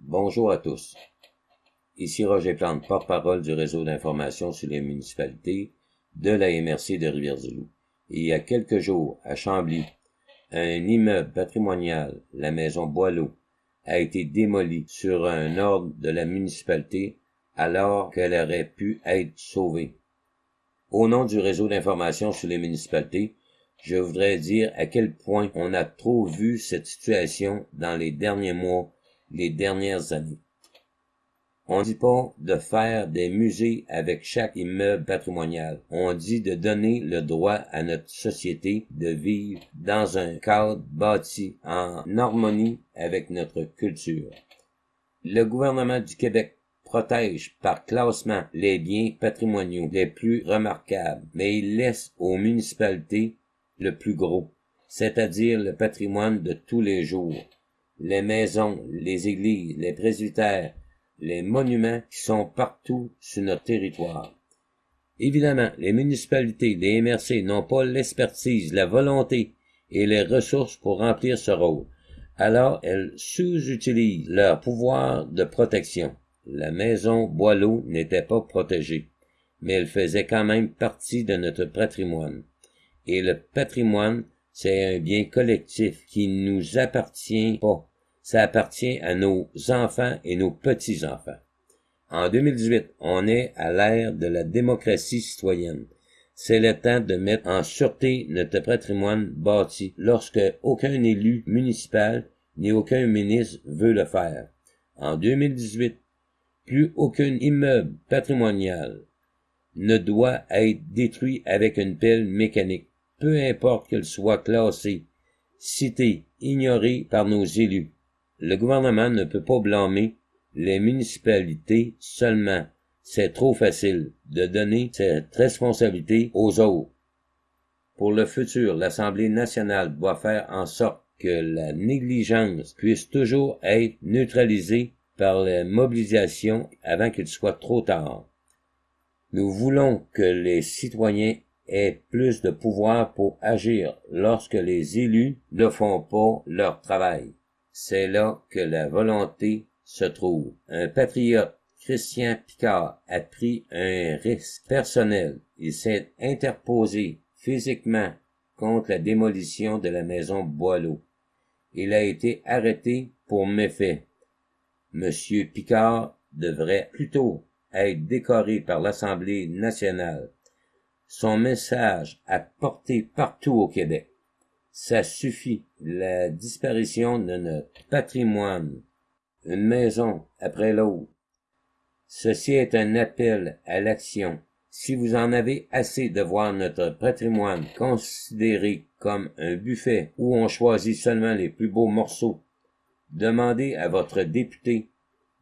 Bonjour à tous. Ici Roger Plante, porte-parole du réseau d'information sur les municipalités de la MRC de Rivière-du-Loup. Il y a quelques jours, à Chambly, un immeuble patrimonial, la maison Boileau, a été démoli sur un ordre de la municipalité alors qu'elle aurait pu être sauvée. Au nom du réseau d'information sur les municipalités, je voudrais dire à quel point on a trop vu cette situation dans les derniers mois les dernières années. On dit pas de faire des musées avec chaque immeuble patrimonial. On dit de donner le droit à notre société de vivre dans un cadre bâti en harmonie avec notre culture. Le gouvernement du Québec protège par classement les biens patrimoniaux les plus remarquables, mais il laisse aux municipalités le plus gros, c'est-à-dire le patrimoine de tous les jours les maisons, les églises, les presbytères, les monuments qui sont partout sur notre territoire. Évidemment, les municipalités, les MRC n'ont pas l'expertise, la volonté et les ressources pour remplir ce rôle. Alors, elles sous-utilisent leur pouvoir de protection. La maison Boileau n'était pas protégée, mais elle faisait quand même partie de notre patrimoine. Et le patrimoine, c'est un bien collectif qui ne nous appartient pas ça appartient à nos enfants et nos petits-enfants. En 2018, on est à l'ère de la démocratie citoyenne. C'est le temps de mettre en sûreté notre patrimoine bâti lorsque aucun élu municipal ni aucun ministre veut le faire. En 2018, plus aucun immeuble patrimonial ne doit être détruit avec une pelle mécanique, peu importe qu'elle soit classée, citée, ignorée par nos élus. Le gouvernement ne peut pas blâmer les municipalités seulement. C'est trop facile de donner cette responsabilité aux autres. Pour le futur, l'Assemblée nationale doit faire en sorte que la négligence puisse toujours être neutralisée par la mobilisation avant qu'il soit trop tard. Nous voulons que les citoyens aient plus de pouvoir pour agir lorsque les élus ne font pas leur travail. C'est là que la volonté se trouve. Un patriote, Christian Picard, a pris un risque personnel. Il s'est interposé physiquement contre la démolition de la maison Boileau. Il a été arrêté pour méfait. Monsieur Picard devrait plutôt être décoré par l'Assemblée nationale. Son message a porté partout au Québec. Ça suffit. La disparition de notre patrimoine, une maison après l'autre. Ceci est un appel à l'action. Si vous en avez assez de voir notre patrimoine considéré comme un buffet où on choisit seulement les plus beaux morceaux, demandez à votre député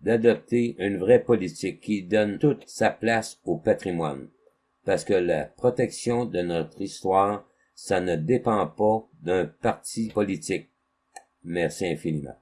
d'adopter une vraie politique qui donne toute sa place au patrimoine. Parce que la protection de notre histoire ça ne dépend pas d'un parti politique. Merci infiniment.